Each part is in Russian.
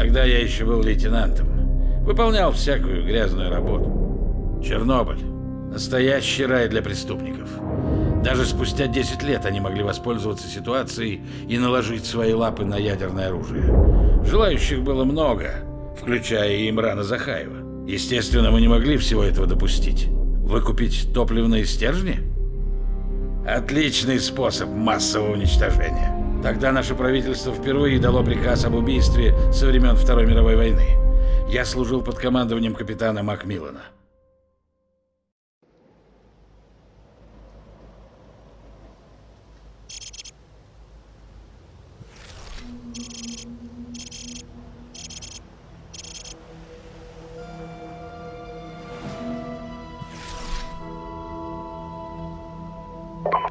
Тогда я еще был лейтенантом. Выполнял всякую грязную работу. Чернобыль. Настоящий рай для преступников. Даже спустя 10 лет они могли воспользоваться ситуацией и наложить свои лапы на ядерное оружие. Желающих было много, включая и Имрана Захаева. Естественно, мы не могли всего этого допустить. Выкупить топливные стержни? Отличный способ массового уничтожения. Тогда наше правительство впервые дало приказ об убийстве со времен Второй мировой войны. Я служил под командованием капитана Макмиллана.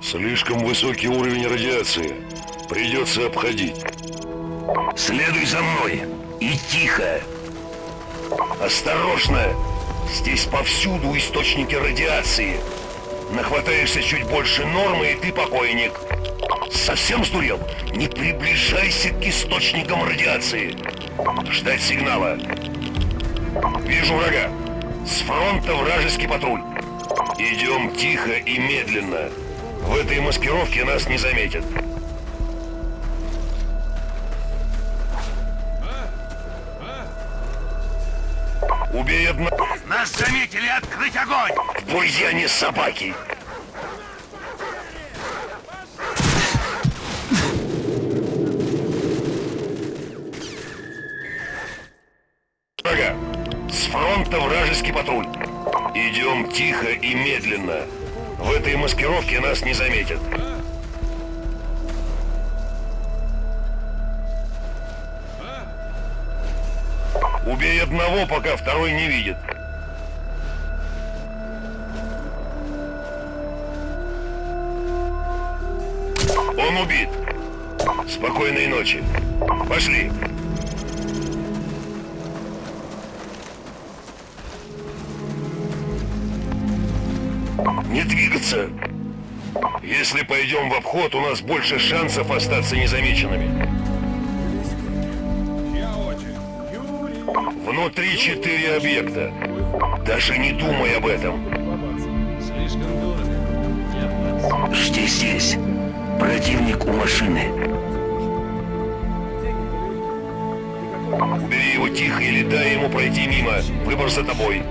Слишком высокий уровень радиации. Придется обходить. Следуй за мной. И тихо. Осторожно! Здесь повсюду источники радиации. Нахватаешься чуть больше нормы, и ты покойник. Совсем сдурел? Не приближайся к источникам радиации. Ждать сигнала. Вижу врага. С фронта вражеский патруль. Идем тихо и медленно. В этой маскировке нас не заметят. Убей одного. Нас заметили! Открыть огонь! Буйяне собаки! Врага! С фронта вражеский патруль. Идем тихо и медленно. В этой маскировке нас не заметят. Пока второй не видит. Он убит. Спокойной ночи. Пошли. Не двигаться. Если пойдем в обход, у нас больше шансов остаться незамеченными. Четыре объекта. Даже не думай об этом. Жди здесь. Противник у машины. Убери его тихо или дай ему пройти мимо. Выбор за тобой.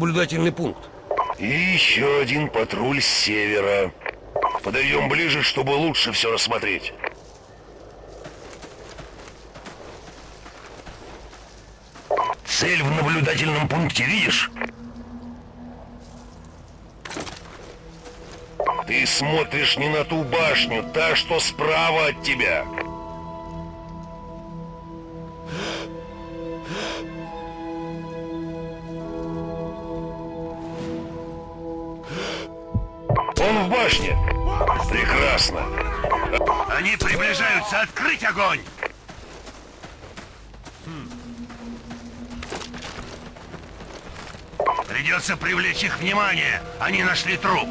Наблюдательный пункт. И еще один патруль с севера. Подойдем ближе, чтобы лучше все рассмотреть. Цель в наблюдательном пункте видишь? Ты смотришь не на ту башню, та, что справа от тебя. Прекрасно. Они приближаются! Открыть огонь! Придется привлечь их внимание. Они нашли труп.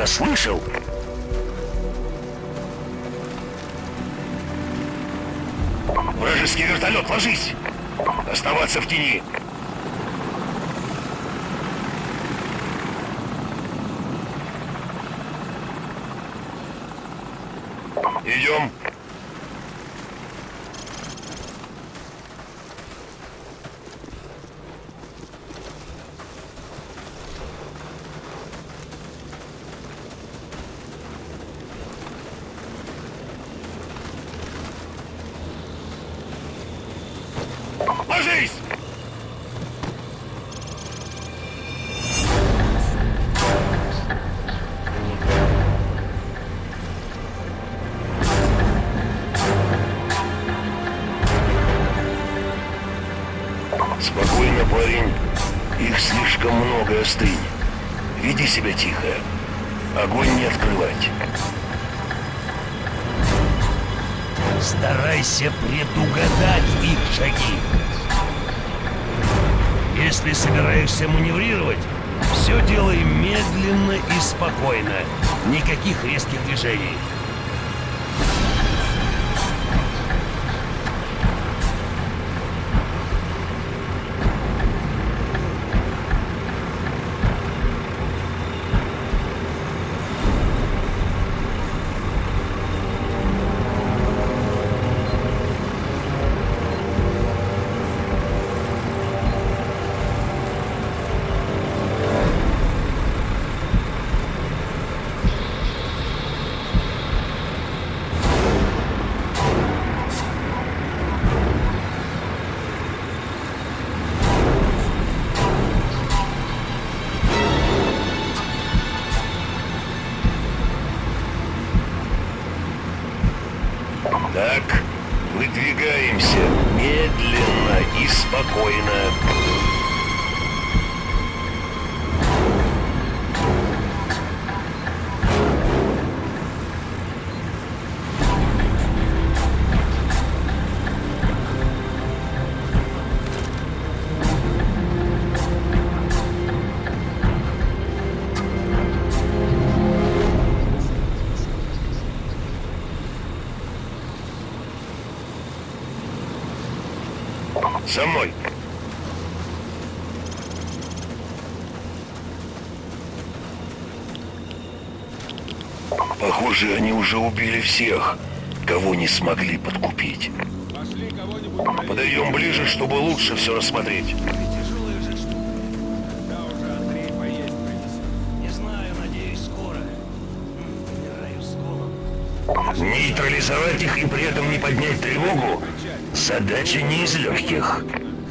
Это слышал? Вражеский вертолет, ложись! Оставаться в тени. Себя тихо. Огонь не открывать. Старайся предугадать их шаги. Если собираешься маневрировать, все делай медленно и спокойно. Никаких резких движений. За мной. Похоже, они уже убили всех, кого не смогли подкупить. Подойдем ближе, чтобы лучше все рассмотреть. Нейтрализовать их и при этом не поднять тревогу – задача не из легких.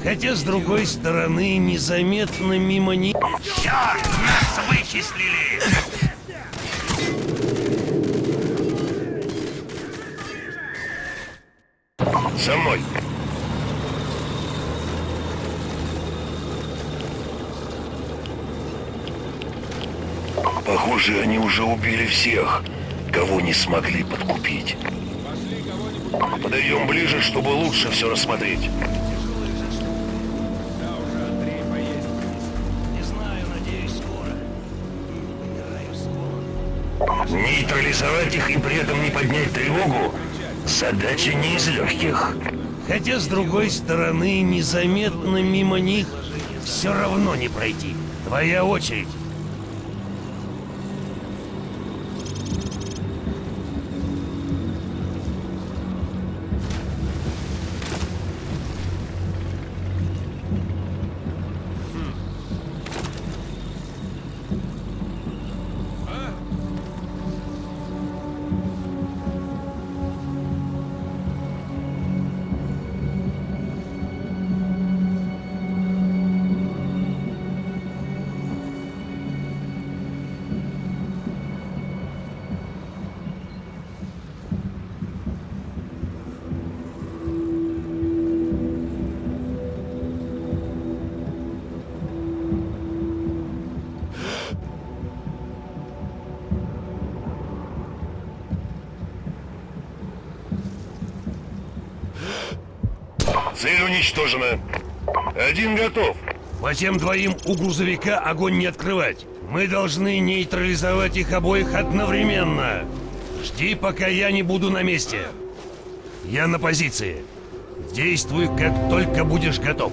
Хотя, с другой стороны, незаметно мимо них... Черт, нас вычислили! За мной. Похоже, они уже убили всех, кого не смогли подкупить. Подойдем ближе, чтобы лучше все рассмотреть. Нейтрализовать их и при этом не поднять тревогу – задача не из легких. Хотя, с другой стороны, незаметно мимо них все равно не пройти. Твоя очередь. Цель уничтожена. Один готов. По тем двоим у грузовика огонь не открывать. Мы должны нейтрализовать их обоих одновременно. Жди, пока я не буду на месте. Я на позиции. Действуй, как только будешь готов.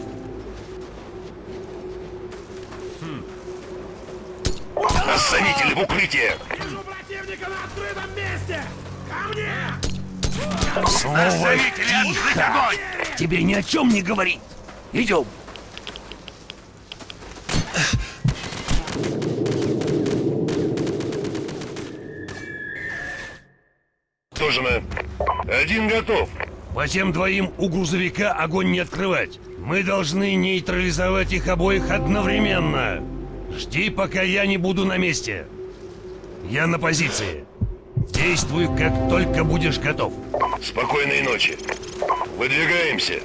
Осанитель в укрытие. Вижу противника на открытом месте! Ко мне! Слово тихо! Тебе ни о чем не говорить. Идем. Уничтожено. Один готов. По тем двоим у грузовика огонь не открывать. Мы должны нейтрализовать их обоих одновременно. Жди, пока я не буду на месте. Я на позиции. Действуй, как только будешь готов. Спокойной ночи. Выдвигаемся.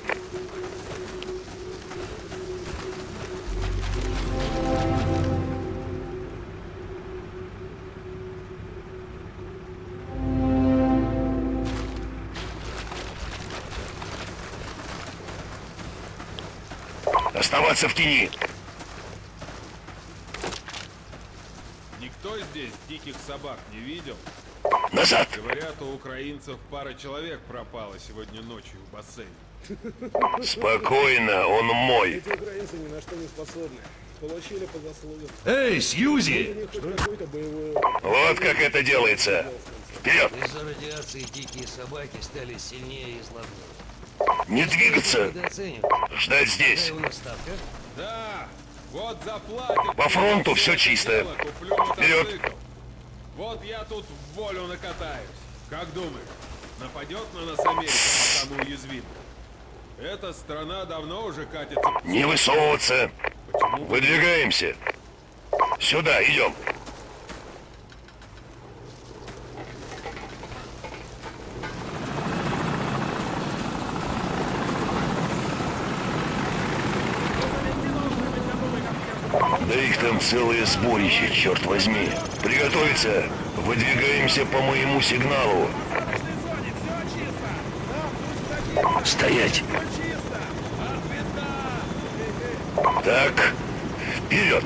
Оставаться в тени. Никто здесь диких собак не видел? Назад. Говорят, у украинцев пара человек пропала сегодня ночью в бассейне. Спокойно, он мой. Эти украинцы ни на что не способны. Получили по заслугам. Эй, Сьюзи! Вот как это делается. Вперед! Из-за радиации дикие собаки стали сильнее и злобнее. Не двигаться. Ждать здесь. Да, вот заплатят. По фронту всё чисто. Вперед. Вот я тут в волю накатаюсь. Как думаешь, нападет на нас Америка, пока мы уязвимы? Эта страна давно уже катится... Не высовываться. Почему? Выдвигаемся. Сюда, идем. Там целое сборище, черт возьми. Приготовиться. Выдвигаемся по моему сигналу. Стоять. Так, вперед.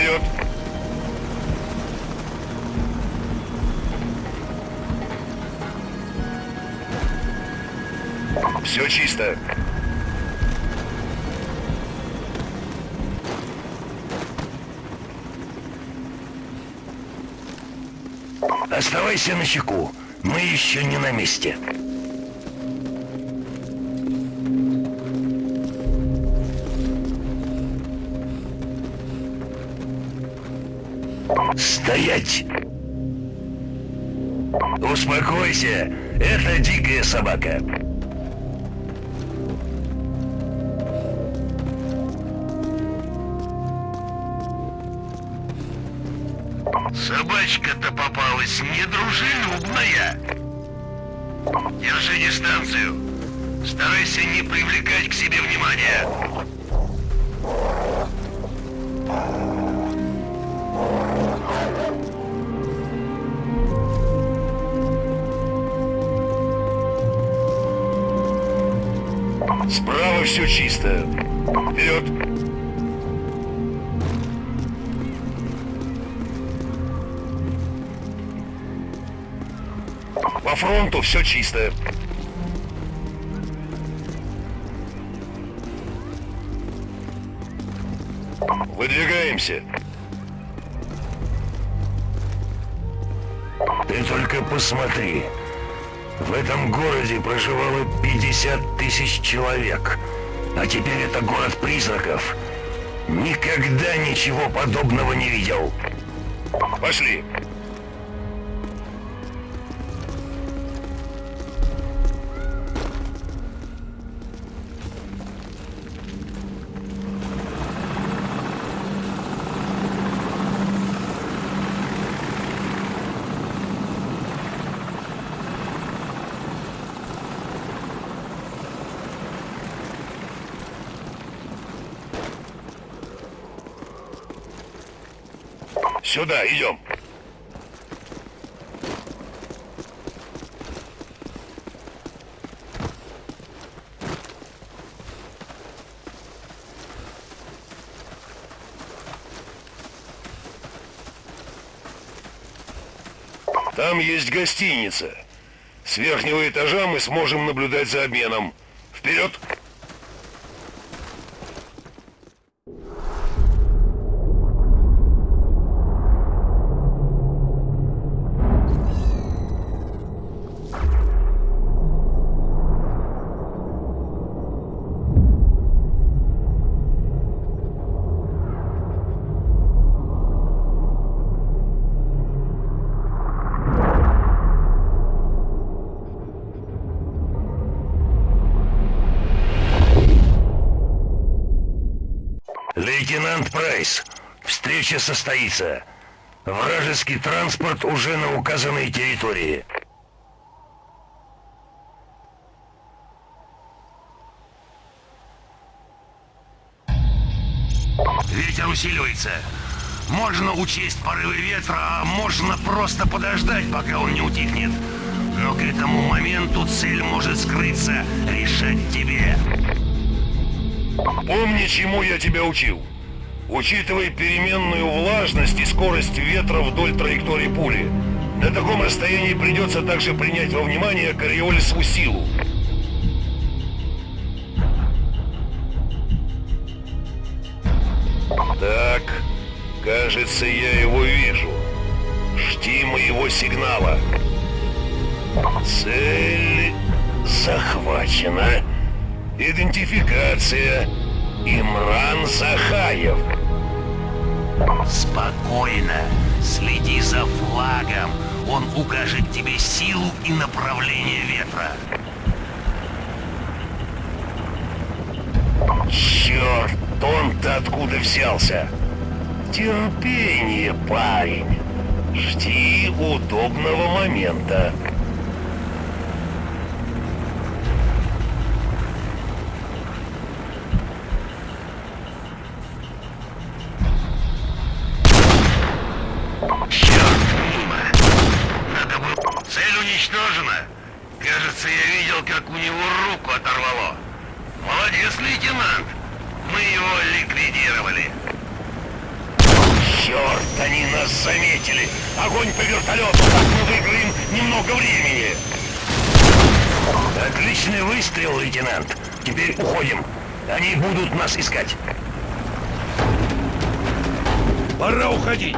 Вперед. Все чисто. Оставайся на чеку. Мы еще не на месте. Стоять! Успокойся, это дикая собака. Собачка-то попалась недружелюбная. Держи дистанцию. Старайся не привлекать к себе внимания. Чисто. Вперед! По фронту все чисто. Выдвигаемся. Ты только посмотри. В этом городе проживало 50 тысяч человек. А теперь это город призраков. Никогда ничего подобного не видел. Пошли. Сюда, идем. Там есть гостиница. С верхнего этажа мы сможем наблюдать за обменом. Вперед! Встреча состоится. Вражеский транспорт уже на указанной территории. Ветер усиливается. Можно учесть порывы ветра, а можно просто подождать, пока он не утихнет. Но к этому моменту цель может скрыться, решать тебе. Помни, чему я тебя учил. Учитывай переменную влажность и скорость ветра вдоль траектории пули. На таком расстоянии придется также принять во внимание кориолисову силу. Так, кажется, я его вижу. Жди моего сигнала. Цель захвачена. Идентификация. Имран Захаев. Спокойно. Следи за флагом. Он укажет тебе силу и направление ветра. Черт, он-то откуда взялся? Терпение, парень. Жди удобного момента. Черт, мимо. Надо было... Цель уничтожена. Кажется, я видел, как у него руку оторвало. Молодец, лейтенант. Мы его ликвидировали. Черт, они нас заметили! Огонь по вертолету! Так мы выиграем немного времени! Отличный выстрел, лейтенант. Теперь уходим. Они будут нас искать. Пора уходить.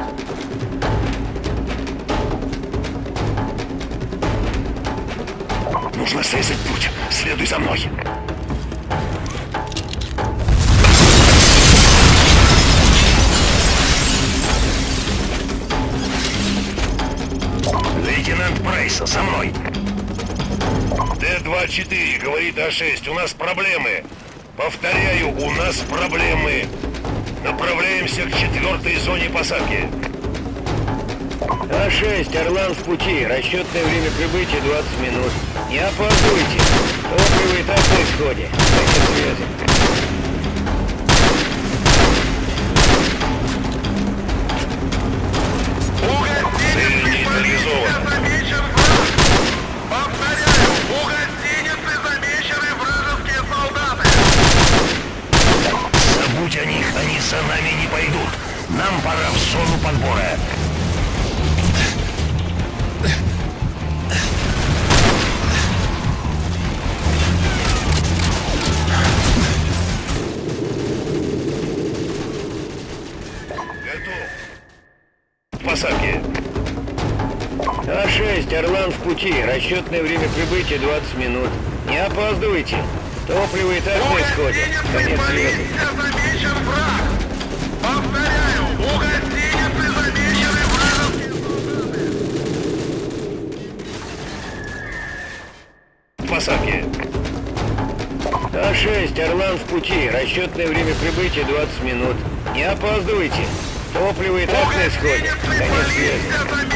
Нужно срезать путь. Следуй за мной. Лейтенант Прайс, со мной. Д-24 говорит А6. У нас проблемы. Повторяю, у нас проблемы. Направляемся к четвертой зоне посадки. А6, Орлан в пути. Расчетное время прибытия 20 минут. Не опаздывайте. Топливо и так на исходе. Конец связи. Расчетное время прибытия 20 минут. Не опаздывайте. Топливо и так на исходе. Конец связи. Повторяю, замечены вражеские Посадки. А6, Орлан в пути. Расчетное время прибытия 20 минут. Не опаздывайте. Топливо и так на исходе. Конец связи.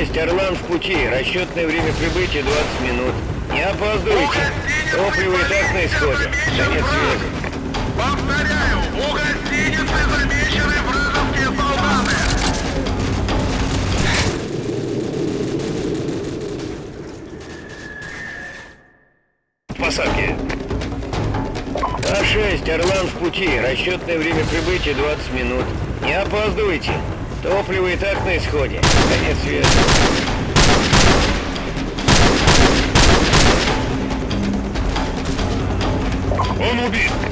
А6, Орлан в пути. Расчетное время прибытия 20 минут. Не опаздывайте. Топливо и так на исходе. Конец связи. Повторяю, у гостиницы замечены вражеские солдаты! Посадки. А6, Орлан в пути. Расчетное время прибытия 20 минут. Не опаздывайте. Топливо и так на исходе. Конец связи. Он убит!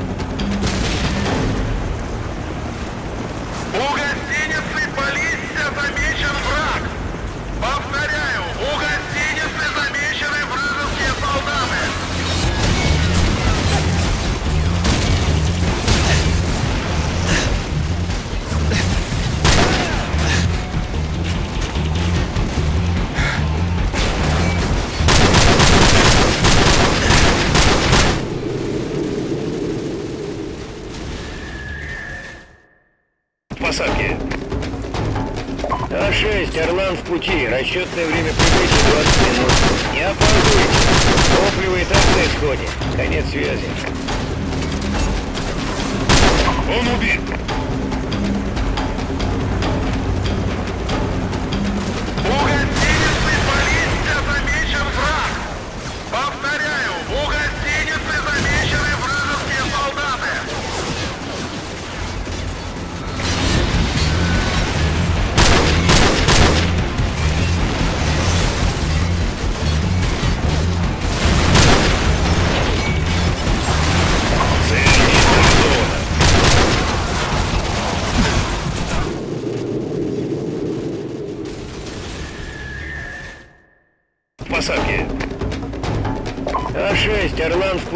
Расчетное время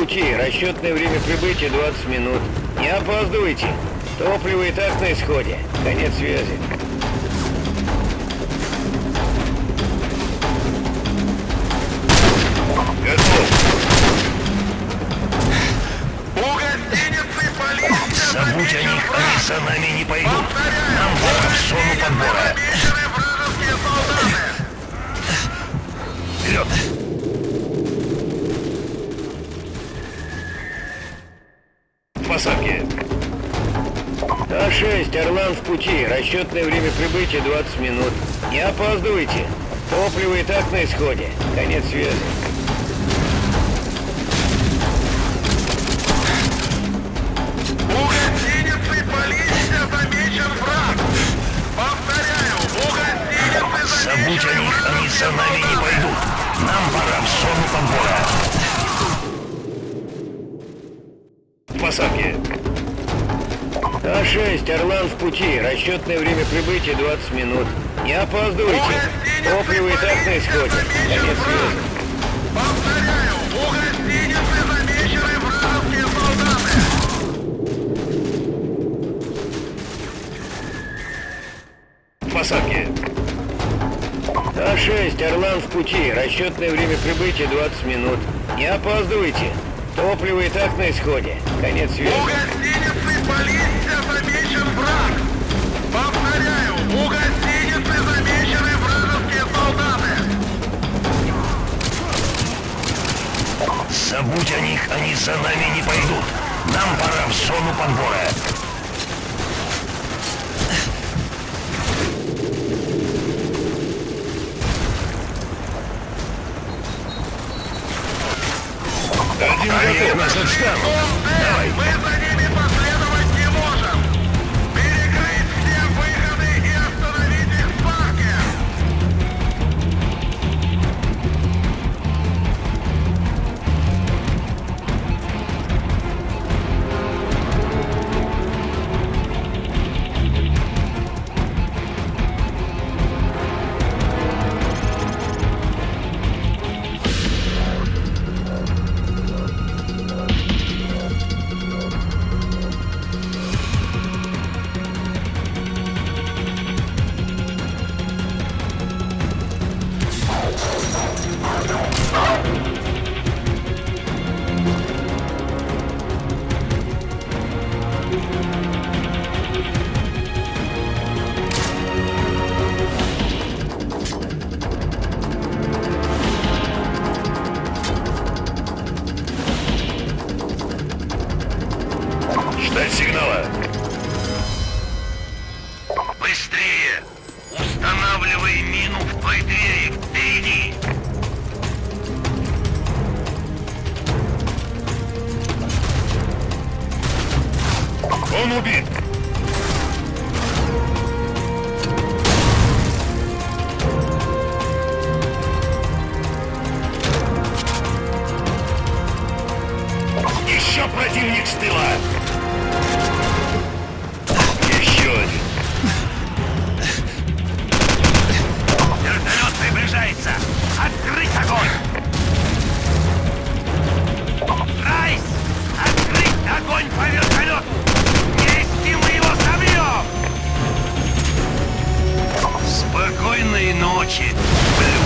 пути. Расчетное время прибытия 20 минут. Не опаздывайте. Топливо и так на исходе. Конец связи. Расчетное время прибытия 20 минут. Не опаздывайте. Топливо и так на исходе. Конец связи. У гостиницы полиция замечен враг! Повторяю, у гостиницы Забудь о них, они за нами не пойдут. Нам пора в зону подбора. А6, Орлан в пути. Расчетное время прибытия 20 минут. Не опаздывайте. Топливо и так на исходе. Конец связи. Повторяю, у гостиницы замечены вражеские солдаты! Посадки. А6, Орлан в пути. Расчетное время прибытия 20 минут. Не опаздывайте. Топливо и так на исходе. Конец У Забудь о них, они за нами не пойдут. Нам пора в зону подбора. Один отстанут. Давай. Сигнала. Быстрее! Устанавливай мину в той двери впереди! Он убит! Еще противник с тыла! Приближается! Открыть огонь! Райс! Открыть огонь по вертолету! Вместе мы его собьем! Спокойной ночи, Блю!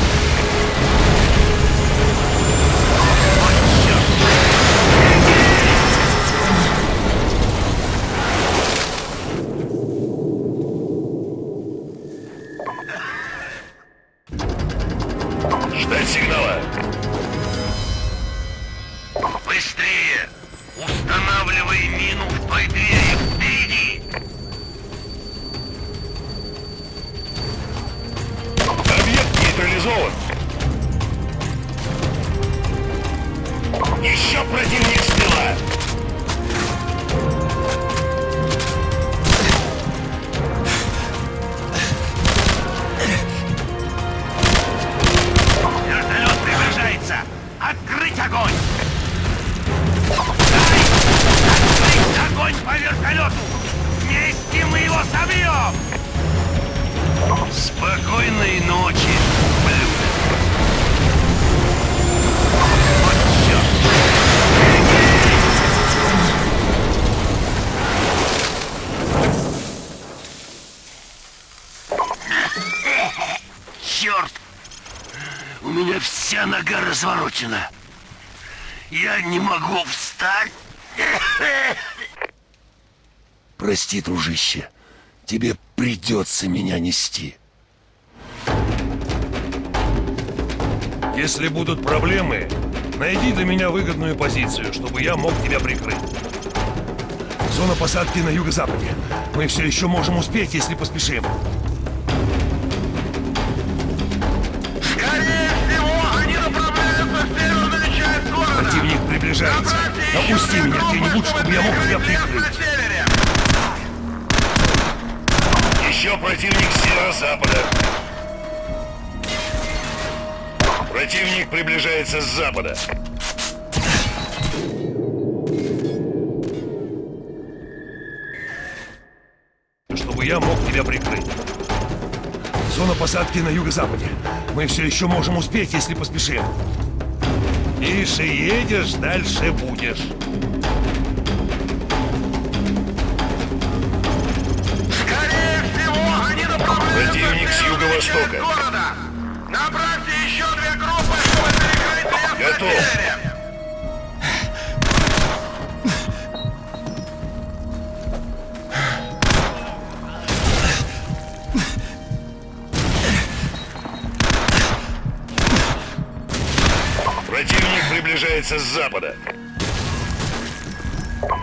Спокойной ночи. Вот черт! Черт! У меня вся нога разворочена. Я не могу встать. Прости, дружище. Тебе придется меня нести. Если будут проблемы, найди для меня выгодную позицию, чтобы я мог тебя прикрыть. Зона посадки на юго-западе. Мы все еще можем успеть, если поспешим. Скорее всего, они направляются в северную часть города. Противник приближается. Опусти меня где-нибудь, чтобы я мог тебя прикрыть. Еще противник с северо-запада. Противник приближается с запада. чтобы я мог тебя прикрыть. Зона посадки на юго-западе. Мы все еще можем успеть, если поспешим. Тише едешь, дальше будешь. Скорее всего, они направляются Противник с юго-востока. Приближается с запада.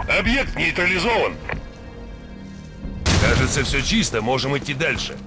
Объект нейтрализован. Кажется, все чисто, можем идти дальше.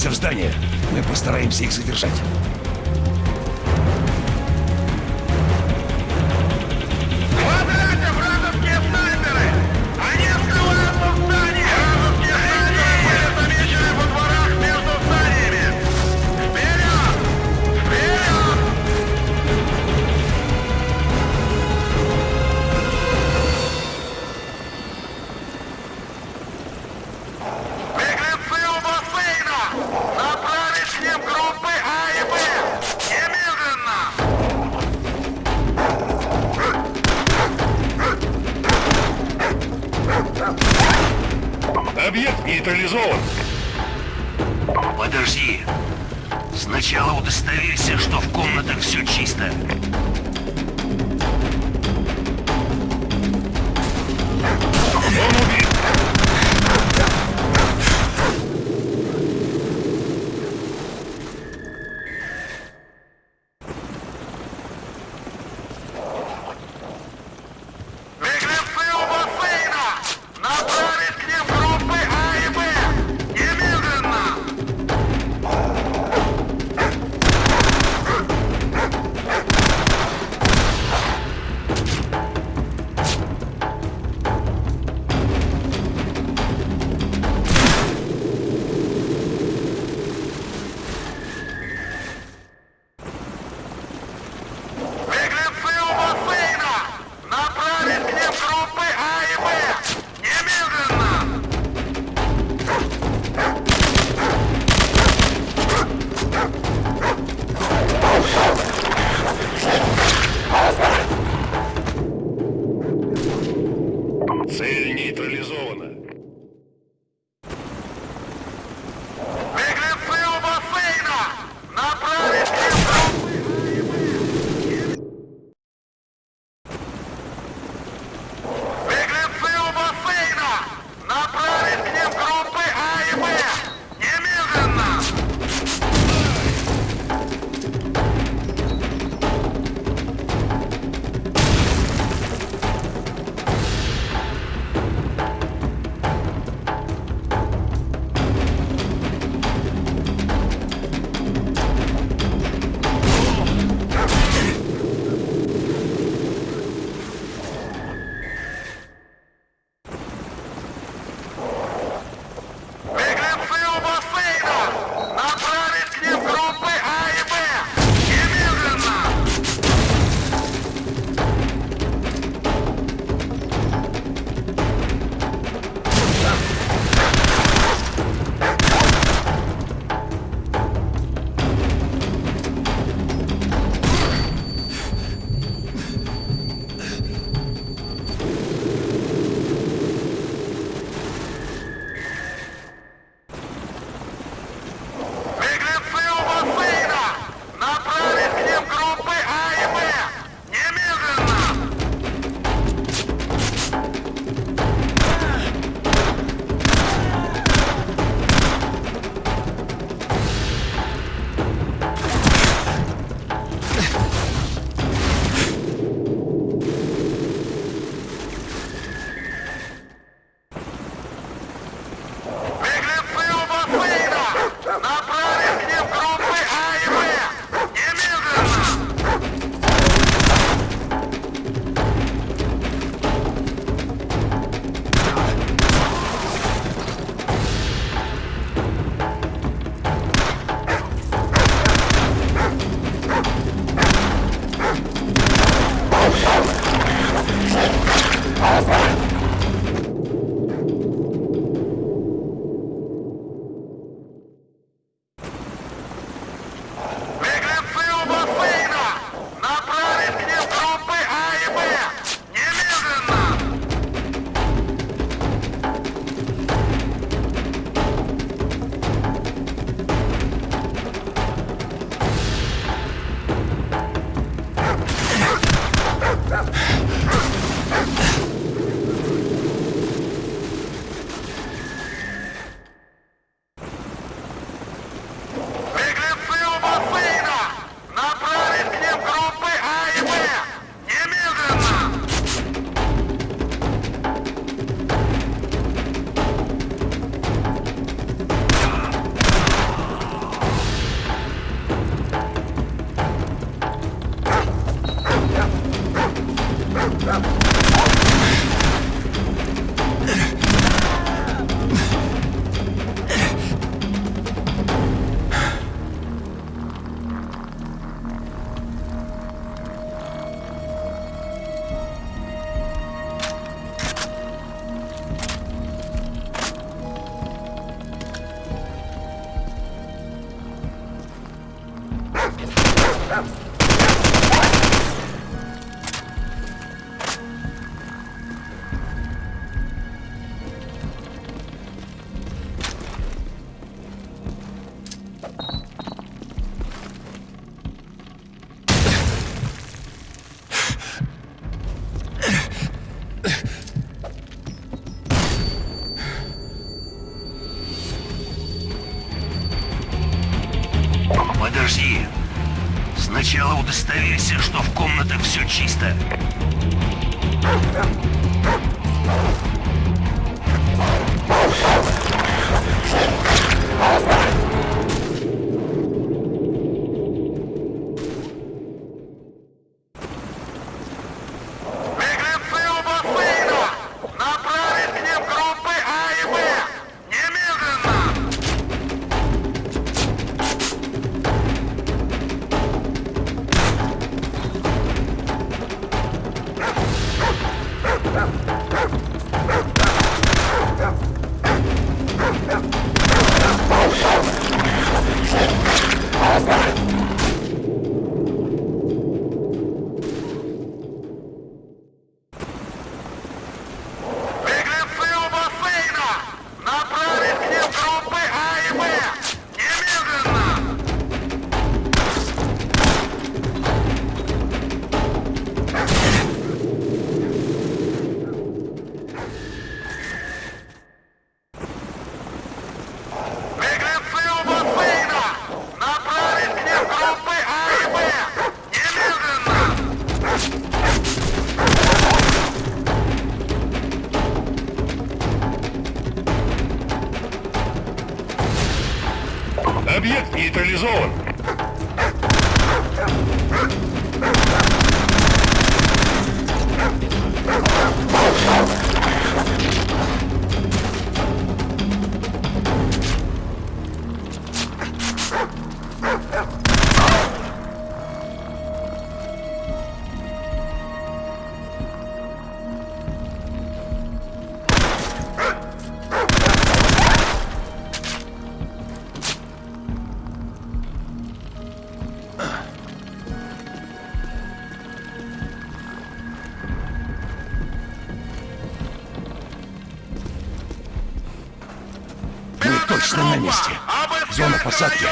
Врываемся в здание. Мы постараемся их задержать. Сначала удостоверься, что в комнатах все чисто. Чисто. Месте. Зона посадки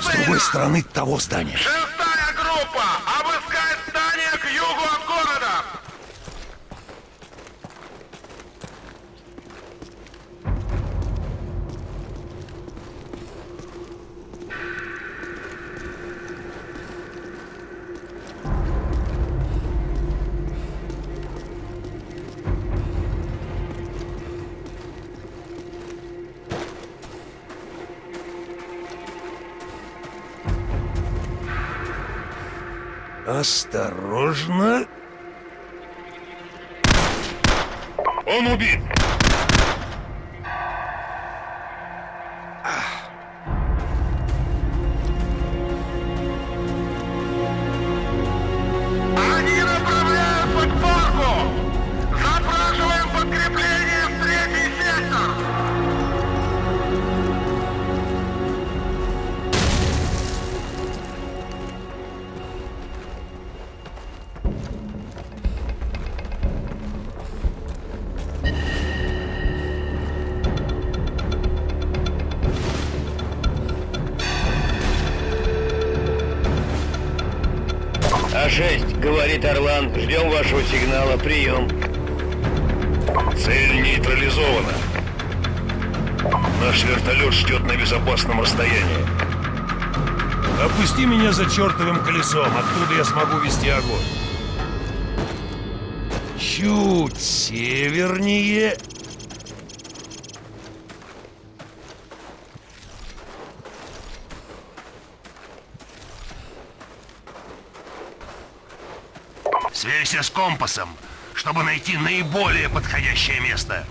с другой стороны того здания. Осторожно. Он убит. Вашего сигнала, прием. Цель нейтрализована. Наш вертолет ждет на безопасном расстоянии. Опусти меня за чертовым колесом, оттуда я смогу вести огонь. Чуть севернее. Сверься с компасом, чтобы найти наиболее подходящее место.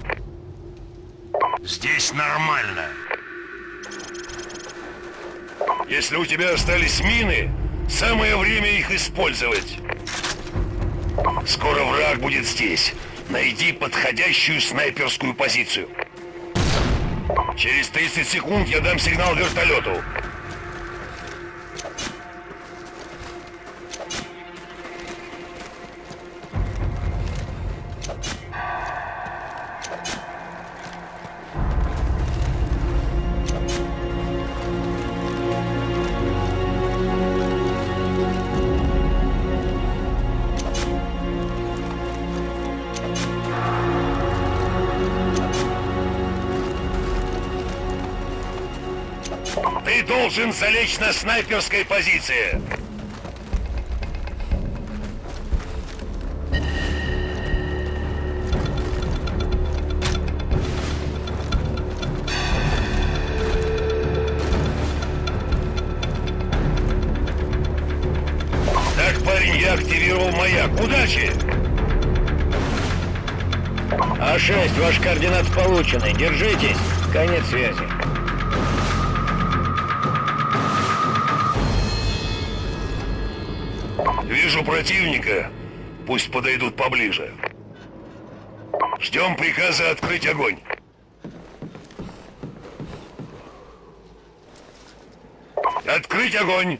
Здесь нормально. Если у тебя остались мины, самое время их использовать. Скоро враг будет здесь. Найди подходящую снайперскую позицию. Через 30 секунд я дам сигнал вертолету. Встать на снайперской позиции! Так, парень, я активировал маяк. Удачи! А6, ваш координат получены. Держитесь. Конец связи. Вижу противника. Пусть подойдут поближе. Ждем приказа открыть огонь. Открыть огонь!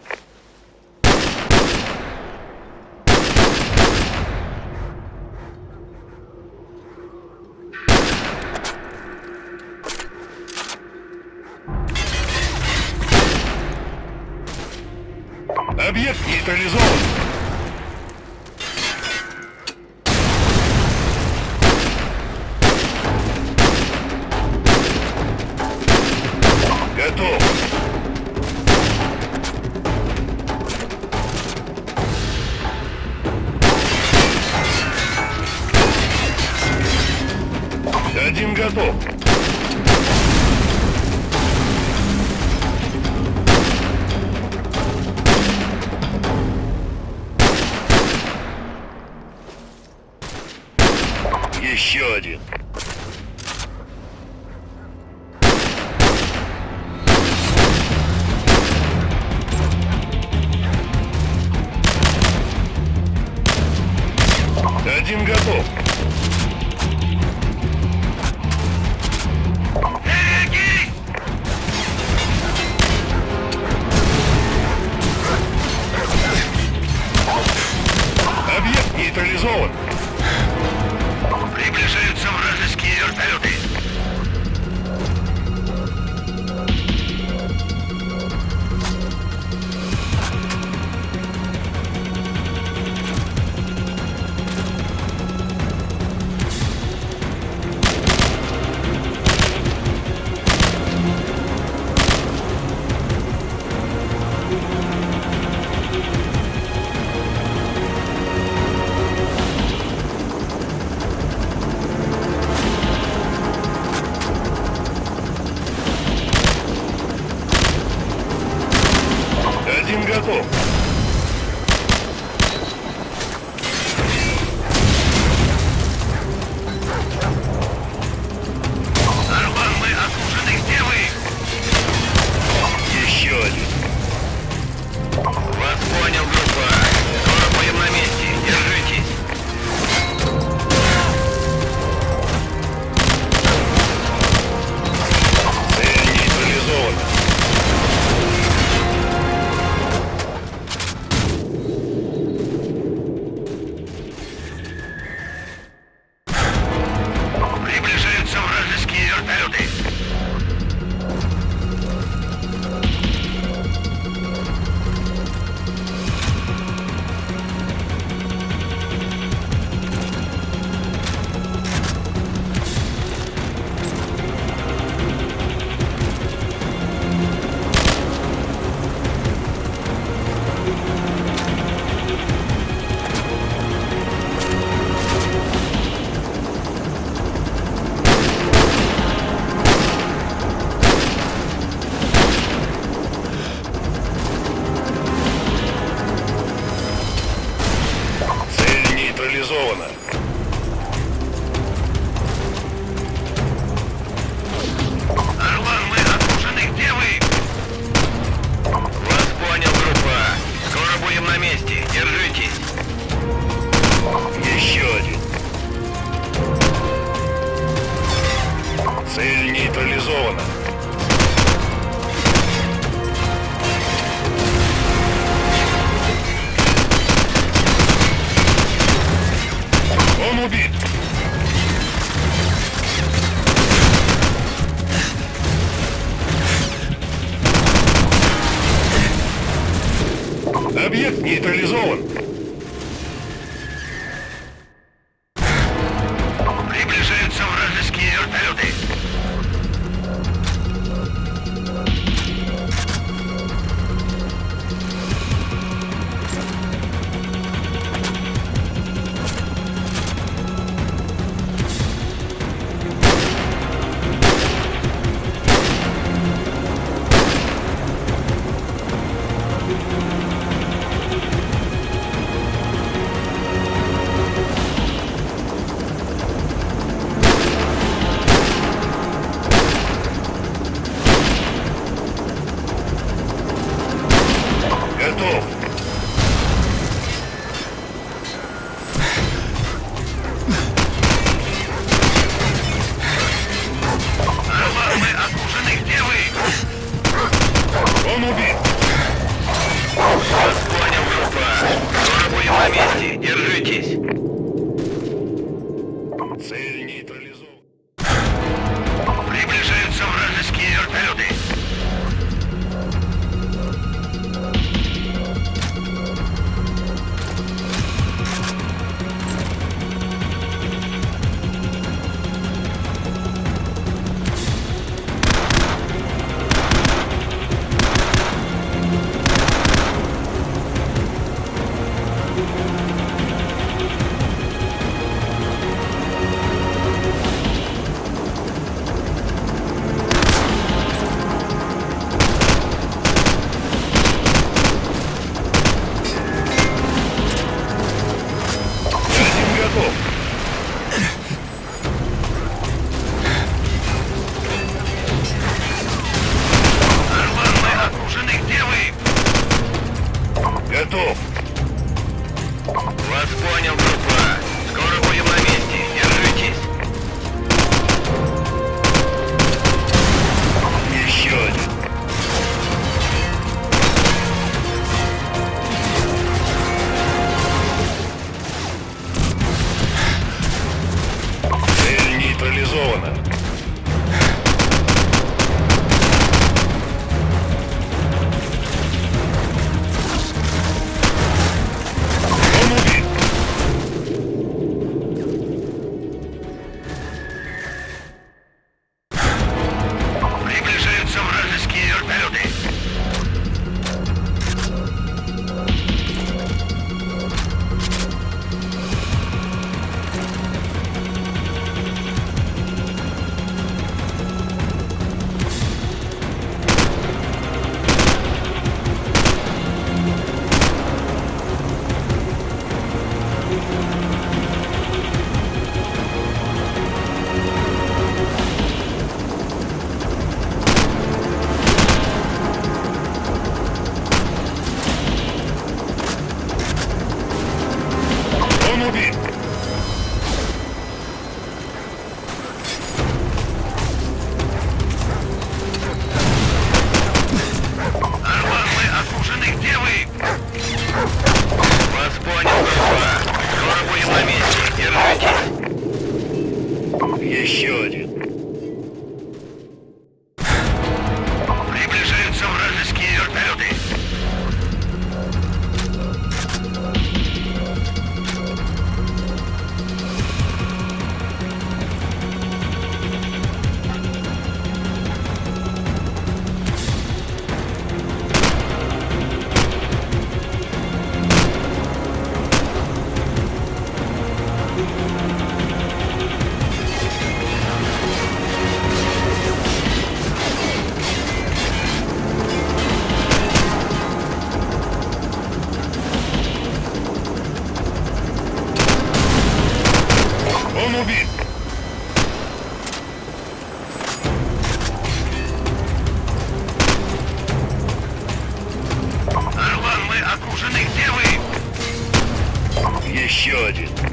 should.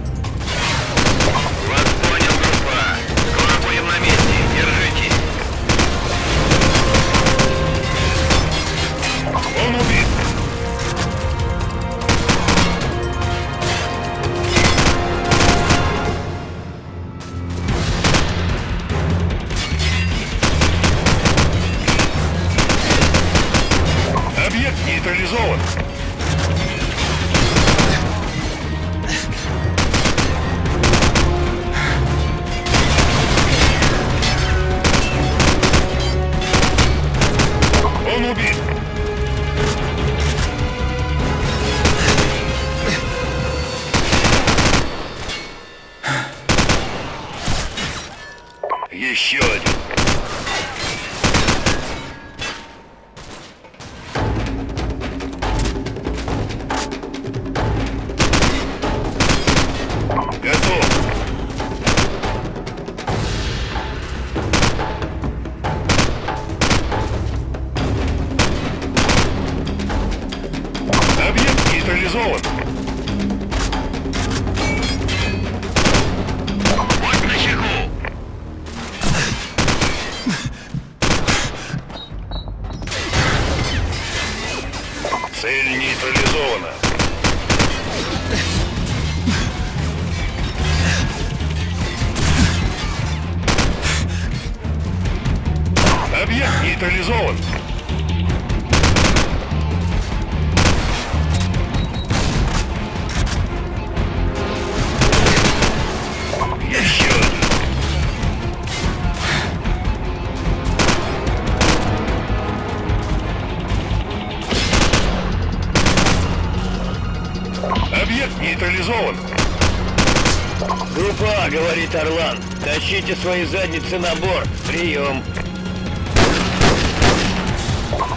Тащите свои задницы на борт. Прием.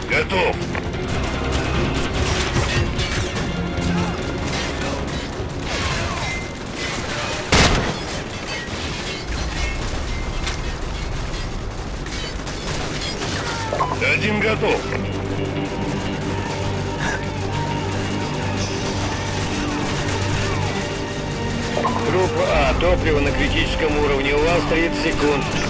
Готов. Один готов. топлива на критическом уровне. У вас 30 секунд.